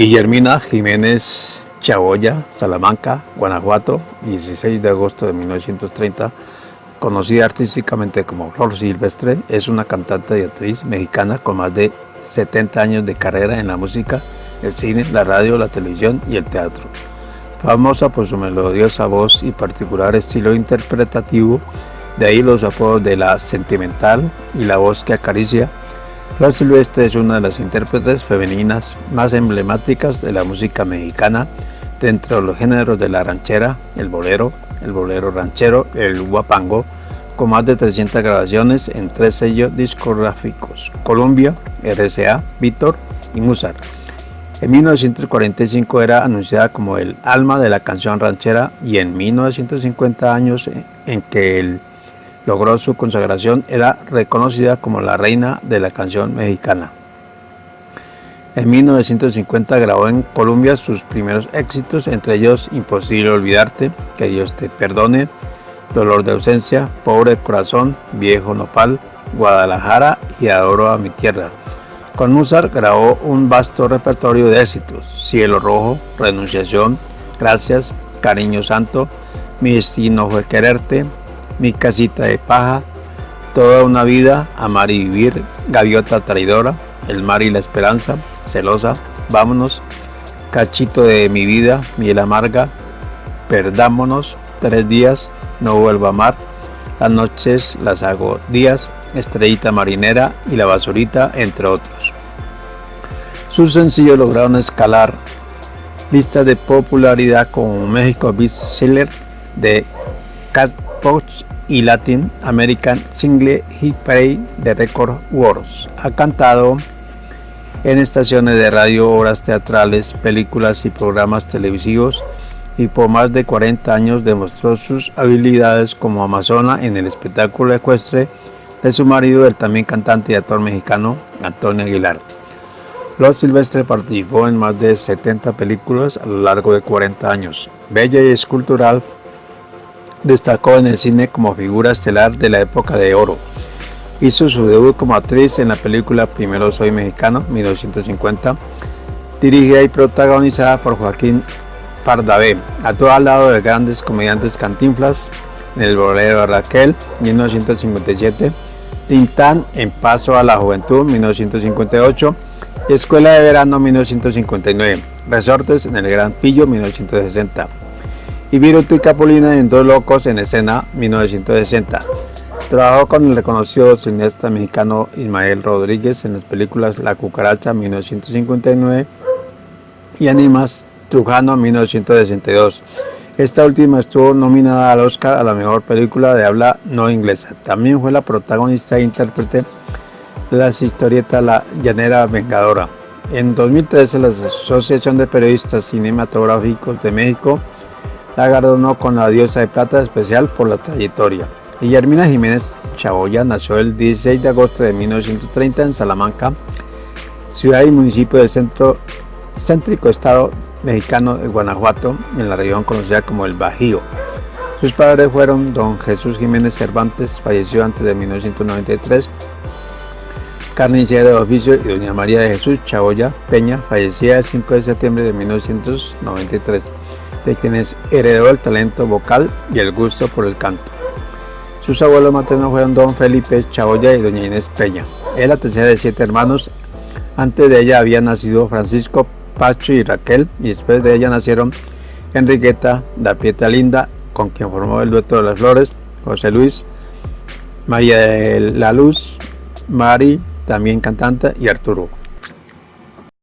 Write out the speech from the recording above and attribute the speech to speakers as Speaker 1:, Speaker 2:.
Speaker 1: Guillermina Jiménez Chaboya, Salamanca, Guanajuato, 16 de agosto de 1930, conocida artísticamente como Flor Silvestre, es una cantante y actriz mexicana con más de 70 años de carrera en la música el cine, la radio, la televisión y el teatro. Famosa por su melodiosa voz y particular estilo interpretativo, de ahí los apodos de la sentimental y la voz que acaricia, Flor Silvestre es una de las intérpretes femeninas más emblemáticas de la música mexicana dentro de los géneros de la ranchera, el bolero, el bolero ranchero, el guapango, con más de 300 grabaciones en tres sellos discográficos, Columbia, RCA, Víctor y Musar. En 1945 era anunciada como el alma de la canción ranchera y en 1950 años en que el logró su consagración, era reconocida como la reina de la canción mexicana. En 1950 grabó en Colombia sus primeros éxitos, entre ellos Imposible Olvidarte, Que Dios te perdone, Dolor de ausencia, Pobre corazón, Viejo nopal, Guadalajara y Adoro a mi tierra. Con Mozart grabó un vasto repertorio de éxitos, Cielo Rojo, Renunciación, Gracias, Cariño Santo, Mi destino fue quererte, mi casita de paja, toda una vida, amar y vivir, gaviota traidora, el mar y la esperanza, celosa, vámonos, cachito de mi vida, miel amarga, perdámonos, tres días, no vuelvo a amar, las noches las hago días, estrellita marinera y la basurita, entre otros. Sus sencillos lograron escalar lista de popularidad como México Bestseller de Cat Post y Latin American Single Hit Parade de Record Wars. Ha cantado en estaciones de radio, obras teatrales, películas y programas televisivos y por más de 40 años demostró sus habilidades como amazona en el espectáculo ecuestre de su marido, el también cantante y actor mexicano Antonio Aguilar. Los Silvestre participó en más de 70 películas a lo largo de 40 años. Bella y escultural, Destacó en el cine como figura estelar de la época de oro. Hizo su debut como actriz en la película Primero Soy Mexicano, 1950, dirigida y protagonizada por Joaquín Pardavé. Actuó al lado de grandes comediantes Cantinflas en El bolero de Raquel, 1957, Tintán en Paso a la Juventud, 1958, Escuela de Verano, 1959, Resortes en El Gran Pillo, 1960 y Viruto y Capulina en Dos Locos en Escena 1960. Trabajó con el reconocido cineasta mexicano Ismael Rodríguez en las películas La Cucaracha 1959 y Animas Trujano 1962. Esta última estuvo nominada al Oscar a la mejor película de habla no inglesa. También fue la protagonista e intérprete de la historieta La Llanera Vengadora. En 2013 la Asociación de Periodistas Cinematográficos de México la galardonó con la diosa de plata especial por la trayectoria. Guillermina Jiménez Chaboya nació el 16 de agosto de 1930 en Salamanca, ciudad y municipio del centro céntrico estado mexicano de Guanajuato, en la región conocida como el Bajío. Sus padres fueron don Jesús Jiménez Cervantes, falleció antes de 1993, carnicero de oficio, y doña María de Jesús Chaboya Peña, fallecida el 5 de septiembre de 1993 de quienes heredó el talento vocal y el gusto por el canto. Sus abuelos maternos fueron don Felipe Chaboya y doña Inés Peña. Es la tercera de siete hermanos. Antes de ella habían nacido Francisco, Pacho y Raquel, y después de ella nacieron Enriqueta, da Linda, con quien formó el dueto de las flores, José Luis, María de la Luz, Mari, también cantante, y Arturo.